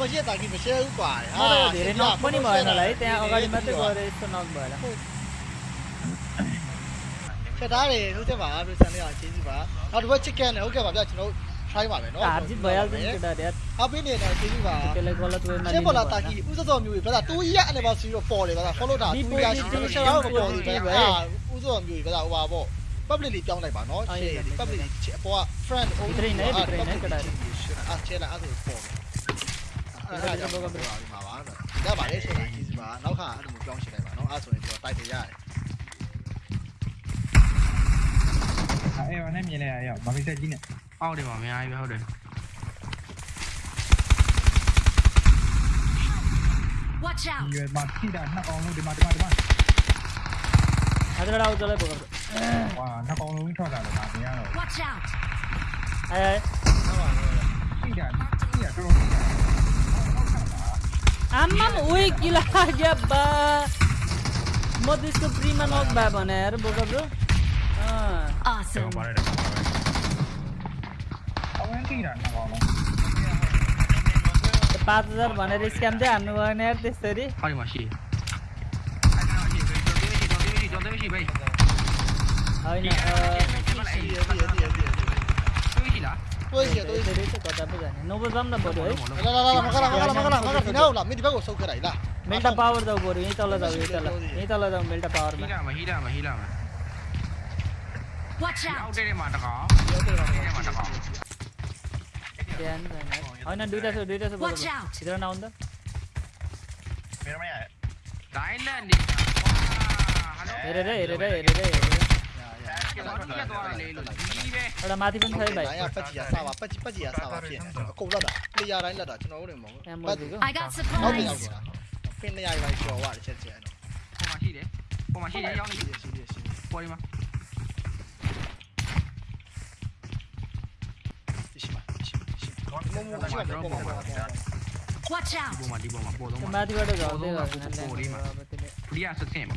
ဘာနဲ့နေလားတော့မရှိတာကြီးမရှဲဘူးကွာဟုတ်တယ်ဒီနော်မနီမော်နော်လေတဲ့အော်ဂါဒီမတ်ကိုရဲစနော်ဘာလားချက်သားတယ်ဟုတ်တယ်ပါပြစံလေးအောင်ချင်းစီပါနောက်တစ်ဘက် chicken နဲ့ဟုတ်ကဲ့ပါဗျကျွန်တော် try ပါမယ်နော်အာဂျစ်ဘယ်လ်တင်တဲ့တဲ့အပင်းနေတော့ချင်းစီပါကလေးကောလာသွေးမရှင်းပေါ်လာတာကြီးဥစစောမျိုးပဲဒါတူကြီးရအနေပါစီတော့ပေါ်တယ်ဗျာ follow တာတူကြီးရရှိတယ်ရှယ်တော့မပေါ်ဘူးဗျာဥစစောမျိုးပဲဒါဟိုပါပေါ့ public လေးပြောင်းလိုက်ပါနော် share public လေးအပေါ်က friend အားချဲလာအဲ့ဒါပေါ်တယ် အဲ့ဒါကြောင့်တော့ပြောရမှာပါရပါလေဆိုတာကြီးစီပါနောက်ခါအဲ့လိုပြောင်းရှင်းလိုက်ပါနော်အဲ့ဆိုရင်ကျွန်တော်တိုက်တယ်ရတယ်အဲဘာနဲ့မြင်လဲရအောင်မဖိတ်ကြီးနဲ့အောက်တယ်ပါအများကြီးပဲဟုတ်တယ် Watch ဒီ out! ရွယ်မှာထိတာနှစ်ကောင်လုံးဒီမှာဒီမှာဒီမှာအဲ့ဒါတော့လည်းပေါ့ဝါနှစ်ကောင်လုံးထွက်လာတော့ဒါမရတော့ Watch out! အဲထိတာထိတာတော်တော် आम्माम ओइ किला लाग्या बा। म त्यसको प्रिमा नग्भा भने हेर बोका ब्रो पाँच हजार भनेर स्क्याम चाहिँ हान्नुभयो नि यार त्यसरी। होइन tôi tôi tôi sẽ có tập bây giờ nó vẫn dám làm bộ đấy là là là mà cái là mà cái là mà cái là mà cái thì đâu là mình đi bắt cuộc sâu cái đấy là melta power đâu bộ đấy tao là đâu tao là này tao là đâu melta power mà hila mà hila mà hila mà watch out đây mà nó có đây mà nó có ಅವನ duty sir duty sir ಇದರ ನಾವು ಒಂದು ಬೇರೆ ಇಲ್ಲ ರೇ ರೇ ರೇ ರೇ ರೇ Watch out! idhar na onda မင်းမရဒိုင်းလန်ဒီဟယ်လို ere re ere re ere re ကျော်တယ်တော့လေလို့ဒီပဲ ada mati pun sai ဘို bai င်ကပတ်ကြီးရစားပါပတ်ကြီးပတ်ကြီးရစားပါဖြစ်အကုန်လက်တာလေယာတိုင်းလက်တာကျွန်တော်တို့တွေမဟုတ် em ဘူး mo digo I got ဟုတ်တယ်ရောက် supplies! တာပင်းနေရာရိုက်ကျော်သွားတယ်ချက်ချက်တော့ပုံမှန်ရှိတယ်ပုံမှန်ရှိတယ်ရောက်နေရှိတယ်ရှိတယ်ရှိတယ်ပေါ်ဒီမှာရှိပါရှိပါရှိပါမမမရှိပါဘူးပုံမှန် Watch out! ပုံမှန်ဒီပုံမှန်ပေါ်တော့ mati bado ga de ga ဒီကစစင်ပါ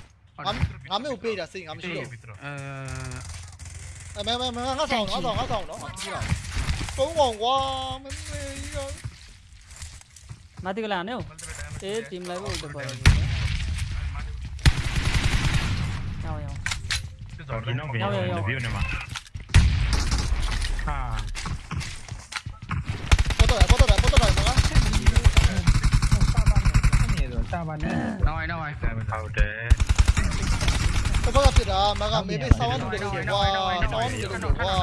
ngắm ngắm UP đã xin ngắm chưa à mẹ mẹ mẹ ngã sòng ngã sòng ngã sòng đó. Tôi ngon quá mấy mấy cái mati cái nào thế team lại vô được rồi. Nhau nhau. Nhau nhau nhau. à. Foto rồi foto rồi foto rồi ai, người ai, rồi rồi တစ်ခါကဖြစ်တာမကမေမေဆောင်းအောင်လူတွေကကွာဆောင်းအောင်လူတွေကကွာ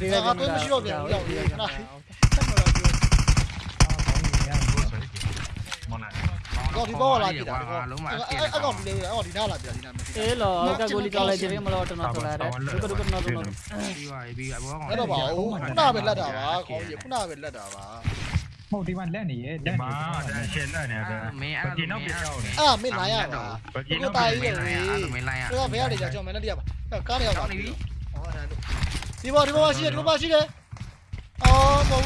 ဒီကကတော့မရှိတော့ပြန်ဘူးရောက်ပြီခဏတော့ဒီဘောလာကြည့်တာလုံးမအဲ့အဲ့ကောင်ဒီလေးအဲ့ကောင်ဒီနားလာကြည့်တာဒီနားမရှိဘူးအေးလောကကိုလီကောက်လိုက်ကြည့်မလို့တော့တော့လာတယ်ဒုက္ခဒုက္ခတော့တော့ပြီးပါပြီဘောကောင်အဲ့တော့ပါဦးခုနပဲလက်တာပါခေါင်းကြီးခုနပဲလက်တာပါ ဟုတ်ဒီမှာလက်နေရဲ့လက်နေမှာဒါရှင်လက်နေတာဘာကြီးနောက်ပြရောက်နေအာမင်းလာရတာဘာကြီးနောက်ပြရောက်နေအာမင်းလာရတော့ဘယ်ရောက်နေကြကျွန်တော်မလက်တရပါကားနေရောက်ပါဒီဘောဒီဘောရှိတယ်ဒီဘောရှိတယ်အော်ဘော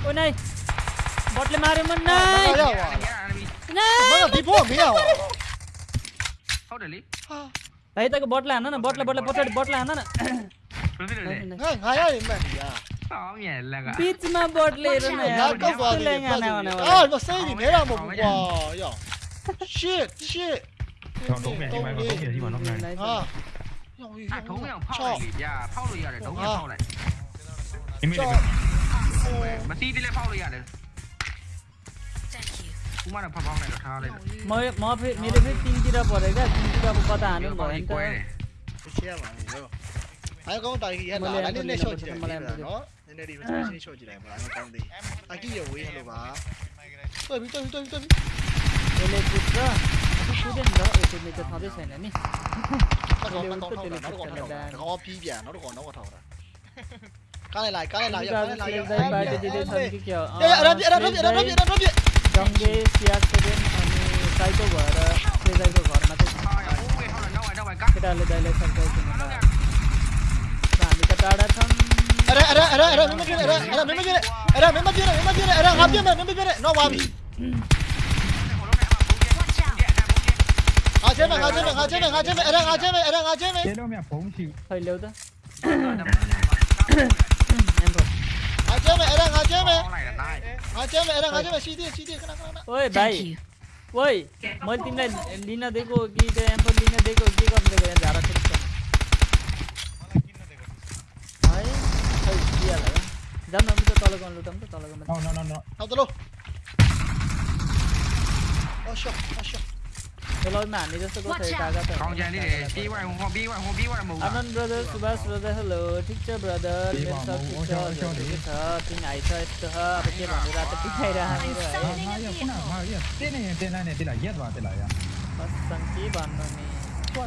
โอ้นายบอทเลยมาเรมันนายนายมาดิพ่อเมียวเอาเดลิไปตะกบอทเลยนะนะบอทเลยบอทเลยบอทเลยบอทเลยนะนะเฮ้ยหายไปแม่เนี่ย そうやらが。ビーツマンボールレールね。なんかさ、でね。あ、まさにねらもんわ。いや。shit shit。trong đúng này, mày vào đúng này đi vào nóc này. À. À, thú không phao này kìa, phao lùi rồi, đúng phao này. Em biết. Mà tí đi lên phao lùi rồi. Kuma là phao này là thao đây. Mới mới phải mới phải tin chỉ ra bỏ đấy, tin chỉ ra bỏ ta nó bỏ anh ta. Ai có tay gì hết, đánh lên lên cho chị. Nó နည်းနည်းလေး resolution ချော့ကြည့်လိုက်ပါတော့ကောင်းသေးအကြီးရဝေးဟလိုပါတော်ပြီတော်ပြီတော်ပြီတော်ပြီလေလေကူတာအခုရှုတဲ့နော်အေတိုမက်တာထားပေးဆိုင်နေနိတော့တော့တော့တော့တော့တော့တော့ပြီးပြန်တော့တော့တော့တော့ကားလိုက်လိုက်ကားလိုက်လိုက်ကားလိုက်လိုက်ကားလိုက်လိုက်ဒီဒီဆန်ကြီးကျော်အဲ့ရပ်ရပ်ရပ်ရပ်ရပ်ရပ် जंगे सियासेन आणि सायको घर ते जायको घर मध्ये डाले डाले सरकार आम्ही तर टाळा थांब Ada ada ada ada memang gini ada ada ra, gini ada memang gini memang gini ada ngapnya memang gini no one. Ngajé mày ngajé mày ngajé mày ngajé mày ada ngajé mày ada ngajé mày. Chết đâu mẹ phóng chịu. Hơi liều ta. Em rồi. Ngajé mày ada ngajé mày. Ngajé mày ada ngajé mày CD đi, cái nào cái nào. Ôi bay. Ôi, mới tìm lên Lina देखो कि तो एम पर Lina देखो कि कब लगे जा रहा है जाउँ न मित्र तल गाउँ लुटौँ luôn. तल गाउँमा न न न आउँदा ल अश्य अश्य Hello man, it just got a dagger. Không gian đi để bí hoài hùng, bí hoài hùng, bí hoài mù. Brother, Subhash brother, hello, teacher brother, let's talk teacher, your teacher, tin ai chơi cho ha, bây giờ bạn ra tập tin hay ra hay rồi. Hay rồi, cũng nào hay rồi. Tên này, tên này, tên là giết vào, tên là. Bắt sang chỉ bàn rồi nè. Quá.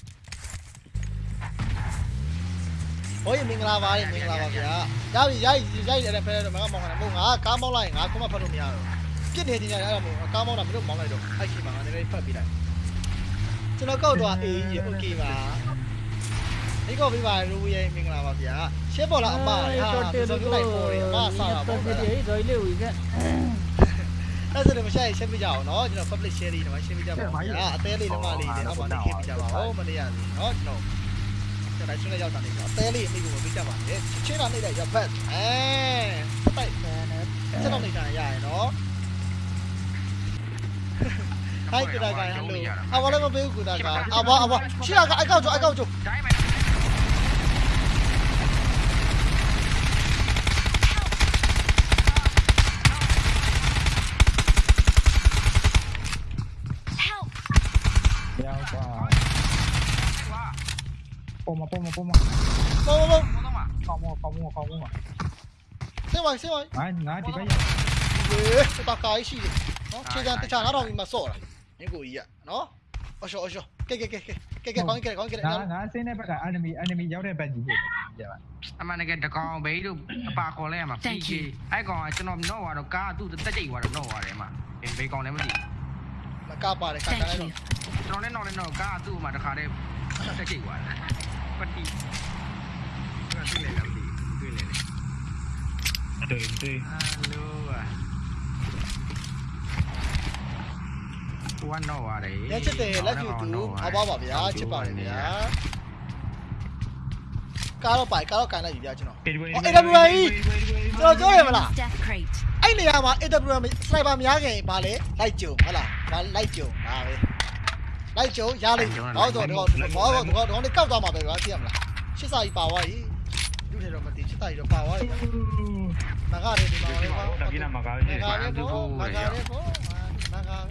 ဟောရေမင်္ဂလာပါတယ်မင်္ဂလာပါဗျာရပြီရိုက်ရိုက်ရတယ်ဖဲတော့မကမောင်းတာမဟုတ်ငါကားမောင်းလိုက်ရင်ငါခုမှဖတ်လို့မရတော့ပြစ်နေတင်ရတယ်အဲ့ဒါမဟုတ်ကားမောင်းတာမလို့မောင်းလိုက်တော့အဲ့ရှိမှာငါနည်းနည်းဖတ်ပြလိုက်ကျွန်တော်ကောက်တော့အေးကြီးโอเคပါဒီကောပြပါရူရဲ့မင်္ဂလာပါဗျာရှင်းပေါ်လားအမဟာဆိုတော့လိုက်ပေါ်တယ်အမဆာတာပေါ့ဗျာဒီဒေါ်လေးဝီကအဲ့ဒါလည်းမဆိုင်ရှင်းပြကြအောင်နော်ကျွန်တော် public share လေးဒီမှာရှင်းပြကြပါဦးဗျာအသေးလေးလည်းမလေးနဲ့တော့မနေခင်ပြကြပါဦးမနေရဘူးနော်ကျွန်တော် ကျွန်တော်ရှင်းလေးရောက်တာလေးတော့အသေးလေးအမိကိုပေးကြပါမယ်ချင်းတာနေတဲ့ရဘတ်အဲတိုက်ဖန်နဲ့ချက်တော့နေတာရရနော်ဟိုက်ကြတာကအလိုအဝလည်းမပေးဘူးကူတာကအဝအဝချီကအိုက်ကောက်ကျိုးအိုက်ကောက်ကျိုးတိုင်းမ pongo, pongo. Vamos, vamos. Vamos, vamos, vamos. Se va, se va. Ay, nada, te calla. Eh, se va a caer, sí. ¿No? Chegan, te chan, ahora mismo sola. Nico y ya, ¿no? Ocho, ocho. ¿Qué, qué, qué, qué? ¿Qué, qué, con qué, con qué? Nada, nada, se ne para enemy, enemy ya de bad. Ya va. အမှန်တကယ်တကောင်ဘေးတို့အပါခေါ်လဲရမှာ PK အဲ့ကောင်ကကျွန်တော်တော့ဟာတော့ကားသူ့တက်ကြိတ်သွားတော့တော့ဟာတယ်မှာဘေးကောင်လည်းမသိဘူးမကပါတယ်ကားတိုင်းတော့ကျွန်တော်လည်းတော့လည်းတော့ကားသူ့မှာတခါတည်းတက်ကြိတ်သွားတယ် வண்டி One hour đấy. Đấy chết tệ là YouTube, à bao bảo bia, chết bảo bia. Cá đâu phải, cá đâu cài là gì vậy chứ nó. AWA. Rồi chỗ này mà là. Anh này à mà AWA sniper mà nhá cái bà lấy, lại chiều, hả là, bà lại chiều, à. လိုက်ကြုံရလိမ့်မယ်နောက်ဆိုတော့ဘောဘောတော့တော့လေးကောက်သွားမှာပဲကွာသိရမလားရှစ်စာကြီးပါသွားကြီးလူထဲတော့မသိရှစ်စာကြီးတော့ပါသွားပြီမကားတယ်ဒီမှာလေဘာကိနမကားကြီးမကားတယ်ဘောမကားတယ်ဘောမကား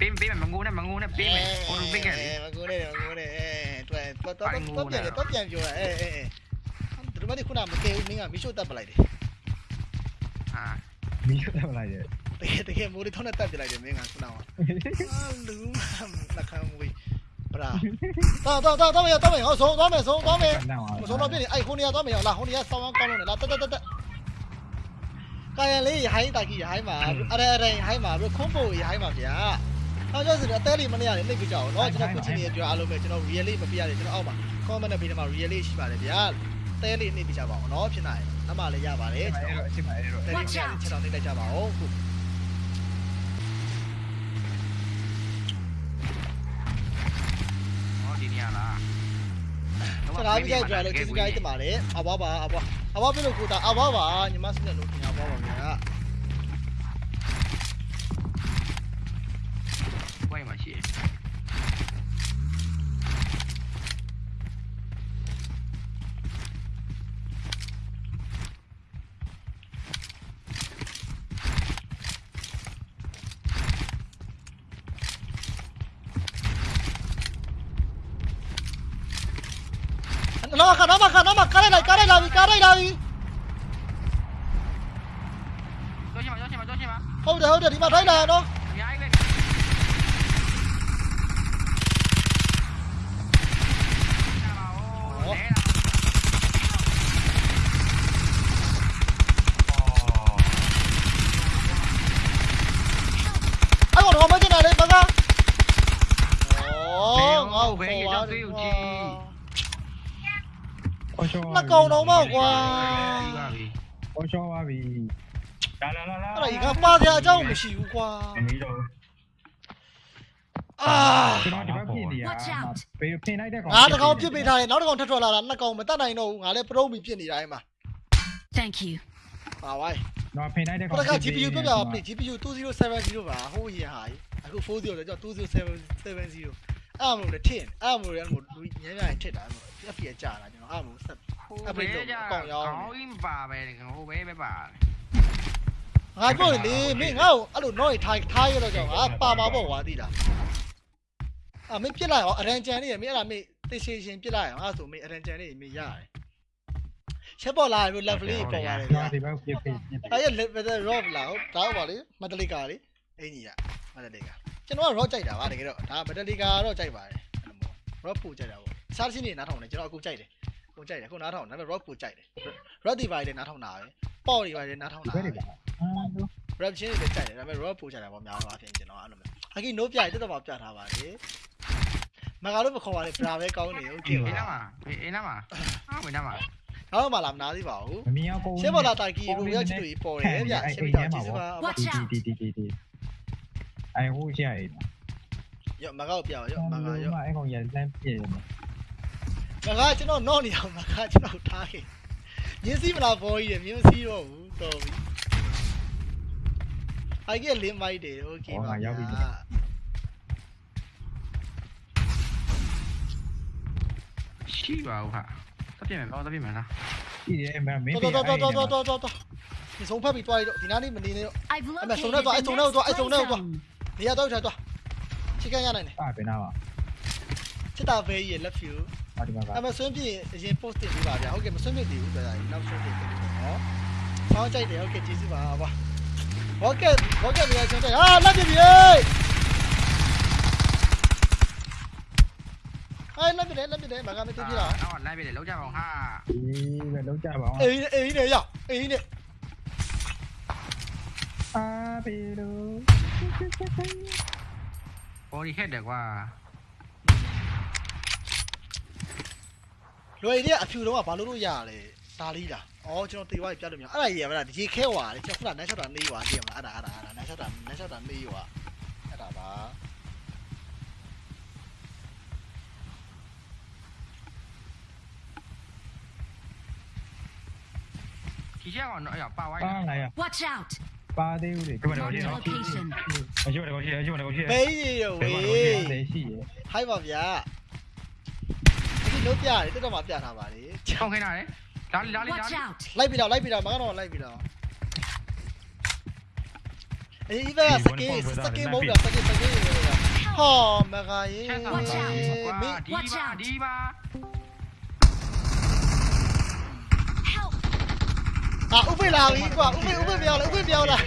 ပင်းပင်းမငိုးနဲ့မငိုးနဲ့ပင်းမယ်ဟိုလိုပင်းခဲ့လေမငိုးနဲ့မငိုးနဲ့အဲတွဲတော့တော့တော့ပြန်တော့ပြန်ပြောအဲအဲဒီမှာဒီခုနမကဲဘူးမင်းကမီရှို့တက်ပလိုက်တယ်အာမီရှို့တက်ပလိုက်တယ် တကယ်တကယ်မိုးရီထောင်းနဲ့တက်ပြလိုက်တယ်မင်းကခုနကအာလူးလက်ခံမွေးပရာတော့တော့တော့တော့မရတော့မရဟောဆုံးသွားမယ်ဆုံးသွားမယ် နောက်အောင် မဆုံးတော့ပြည့်နေအဲ့ခုနေရသွားမယ်လားဟိုနေရဆောင်းကောင်းလို့နေလားတက်တက်တက်တက်ကာယလေးဟိုင်းတာကြီးဟိုင်းမှာအရရဟိုင်းမှာပြီးခွန်ပိုဟိုင်းမှာဗျာဟောကြောစတဲ့အသေးလေးမနေရတယ်နှိပ်ပြကြအောင်เนาะကျွန်တော်ခုချင်းနေကြအားလုံးပဲကျွန်တော် real လေးမပြရတယ်ကျွန်တော်အောက်မှာ comment နဲ့ပေးတယ်မှာ real လေးရှိပါတယ်ဗျာတဲလေးနှိပ်ပြကြပါအောင်เนาะဖြစ်နိုင်အမှလည်းရပါတယ်ကျွန် အဲ့ တော် တော့အချိန်မှာအဲ့တော့ တဲလေးချက်တော့နှိပ်လိုက်ကြပါဦးခု က်လာပြီးကြိုက်ကြလို့ကျေးဇူးကြိုက်တင်ပါတယ်အဘွားပါအဘွားအဘွားပြလို့ကိုတာအဘွားပါညီမစနေလို့ခင်ဗျာအဘွားပါဗျာ ဝိုင်းမှာရှိရ နော်ခါနော်မခါနော်မကားလိုက်လိုက်ကားလိုက်လာပြီကားလိုက်လာပြီကြောရှိမှာကြောရှိမှာကြောရှိမှာဟုတ်တယ်ဟုတ်တယ်ဒီမှာထိုင်းလာနော် အများကြီးပဲလဲ အဲ့တော့မကျင်တာလေမကဩငါ့ကို ဘယ် ခေါ် ရ ပါ ကြော တယ် သေး ကွာ ဦးကြီး အော် ရှောနှကောင်တော့မောက်ကွာပြီးပါပြီအော်ရှောပါပြီလာလာလာလာအဲ့ဒါဒီကပါစရာအကြောင်းမရှိဘူးကွာမီးတော့အာကျွန်တော်ဒီဘက်ပြင်နေရဘေးဖင်လိုက်တဲ့ကောင်ငါတကောင်ပြစ်ပေးထားတယ်နောက်တကောင်ထပ်ထွက်လာတာနှစ်ကောင်မတတ်နိုင်တော့ဘူးငါလည်းပရုံးပြီးပြစ်နေတာအဲ့မှာ Thank you. ပါဝိုင်းတော့ဖင်လိုက်တဲ့ခကောင်တက GPU ပြပြပါပြီ GPU 2070ပါဟိုးရဟာအခု40လဲကြောက်2070 အဲ့အမလို့လေထင်အဲ့အမလို့လည်းမို့လူညံ့ညံ့ထစ်တာမို့ FPS ကြာတာကျွန်တော်အဲ့အမလို့ဆက်ဟိုဘဲကြကောင်းကြီးမပါပဲဟိုဘဲပဲပါငါပြောလေမင်းငါ့ကိုအဲ့လိုတော့ထိုင်ထားရတော့ကြောင့်ငါပါမှာပေါ့ကွာသိလားအမင်းပြစ်လိုက်အောင်အရန်ကြန်လေးရမင်းအဲ့ဒါမင်းတေရှင်းရှင်းပြစ်လိုက်အောင်အဲ့ဆိုမင်းအရန်ကြန်လေးမင်းရတယ်ချက်ပေါ်လာပြီး level လေးပေါ်ရတယ်ဗျာဒီဘက်ပြင်ပြင်အဲ့ရ level rob လာဟုတ်ဒါဟုတ်ပါလေမတလီကာလေအင်ကြီးကမတလီကာ ကျွန်တော်က rob ကြိုက်တာပါတကယ်တော့ဒါမတလီကာတော့ကြိုက်ပါတယ်အဲ့လိုမျိုး rob ပူကြိုက်တာပေါ့စားချင်းနေနားထောင်တယ်ကျွန်တော်အခုကြိုက်တယ်အခုကြိုက်တယ်အခုနားထောင်ဒါပေမဲ့ rob ပူကြိုက်တယ် rob ဒီပိုင်းလည်းနားထောင်တာပဲပေါ့ဒီပိုင်းလည်းနားထောင်ဒီတာဘက်ပဲတွေပါအာလို့ rap ချင်းတွေကြိုက်တယ်ဒါပေမဲ့ rock ပို့ကြတာပေါ့များတော့အပြင်ကျွန်တော်အဲ့လိုမျိုးအကီ no ပြရတက်တော့ပြထားပါလေမကလို့မခေါ်ပါနဲ့ပရာပဲကောင်းနေဟုတ်ကဲ့အေးနာပါမှာအေးနာမှာအားဝင်နာမှာနောက်မှလာမနာသေးပါဘူးမမြင်အောင်ကိုရှေ့ပေါ်လာတိုင်ကီရူရချီတူပေါ်တယ်ဗျရှေ့ပေါ်ကျေးဇူးပါ Watch out. ဒီဒီဒီဒီ အိုင်ဟိုးရှိရအေးရော့မကောက်ပြအောင်ရော့မကောက်ရော့အဲ့ကောင်ရလမ်းပြည့်ရမကောက်ကျွန်တော်နော့နေအောင်မကောက်ကျွန်တော်ထားခဲ့မြင်းစီးမလားဘောကြီးတယ်မြင်းစီးတော့ဘူးတော်ပြီအိုင်ကလေးမိုက်တယ်โอเคပါရောက်ပြီရှိပါဦးဟာသပြင်းမယ်တော့သပြင်းမယ်လားရှိတယ်မမင်းတော်တော်တော်တော်တော်တော်တော်ဒီဆုံးဖက်ပြီးတွားရတော့ဒီနားလေးမနေနဲ့တော့အဲ့မဆုံးနဲ့တော့အဲ့ဆုံးနဲ့တော့အဲ့ဆုံးနဲ့တော့ I don't know. zone. နေရာတော့ထားတော့ချိကန်ရနိုင်တယ်အာဘယ်နာပါစစ်တာဖေးရဲ့ left view အာဒီမှာကအမဆွန်းပြင်းအရင် post တင်ပေးပါဗျာဟုတ်ကဲ့မဆွန်းပြင်းတည်ဘူးဆိုတာနောက်ဆွန်းပြင်းတင်ပေးပါနော်ဆောင်းကြိုက်တယ်ဟုတ်ကဲ့ကျေးဇူးပါကွာဟုတ်ကဲ့ဟုတ်ကဲ့ဗျာကျွန်တော်ဟာလက်ပြပြီဟဲ့ဟိုင်းလက်ပြတယ်လက်ပြတယ်မကမသိပြလားတော့လမ်းပြတယ်လောက်ကြပါအောင်ဟာဒီပဲလောက်ကြပါအောင်အေးအေးနဲ့ရအေးနဲ့အာဘီလို ဘော်ဒီဟက်တယ်ကွာလွယ်တဲ့အဖြူတော့ကဘာလို့လို့ရရလဲဒါလေးလားအော်ကျွန်တော်တေဝါးပြတ်လို့မြောက်အဲ့ဒါကြီးရမလားရေခဲွာလေကျွန်တော်ခုနနန်းချက်တာနေွာကြည့်ရမလားအဲ့ဒါအဲ့ဒါအဲ့ဒါနန်းချက်တာနန်းချက်တာနေွာအဲ့ဒါပါဒီချက်ကောင်တော့အဲ့ပါဝိုင်းပါလာရ Watch out. ပါသေးဦးလေ Mark the location. အရှိမတော့ရှိအရှိမတော့ရှိဘေးရီရောဝေးတယ်ရှိရဟိုက်ပါဗျာဒီလိုပြရတယ်တက်တော့မှပြထားပါလေကောင်းခင်းတာလေလာလီလာလီလာ Watch လီ out. လိုက်ပြီးတော့လိုက်ပြီးတော့မကတော့လိုက်ပြီးတော့အေးဘယ်စကေးစကေးမဟုတ်လားစကေးစကေးဟောမကရေးချက်ဆောင် Watch ပါ out. ကွာမင်းဒီပါဒီပါ အာဥပိလာပြီကွာဥပိဥပိပြောင်းလာဥပိပြောင်းလာ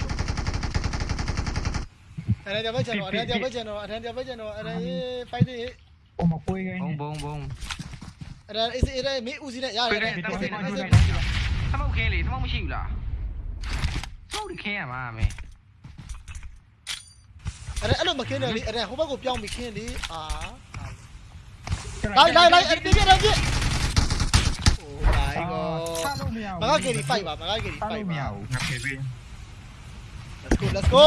အဲ့ဒါကြပဲကျွန်တော်အဲ့ဒါကြပဲကျွန်တော်အဲ့ဒါကြပဲကျွန်တော်အဲ့ဒါဖိုက်တယ်ဟိုမပွေးခိုင်းဘုံနေဘုံဘုံအဲ့ဒါအေးအဲ့ဒါမင်းဦးစီးနဲ့ရတယ်ပြေးအဲ့တယ်ဒါတက်တယ်အဲ့တက်တယ်ဒါသမုတ်ခင်းလေသမုတ်မရှိဘူးလားသမုတ်ခင်းရမှာမင်းအဲ့ဒါအဲ့လိုမခင်းတယ်လေအဲ့ဒါဟိုဘက်ကိုပြောင်းပြီးခင်းလေအာလိုက်လိုက်လိုက်ပြပြပြပြ Oh my အာ god စားလို့ မရဘူး မကကယ်ရီ5ပါမကကယ်ရီစား5လို့မရပါဘူးငါဖေးပေး Let's go let's go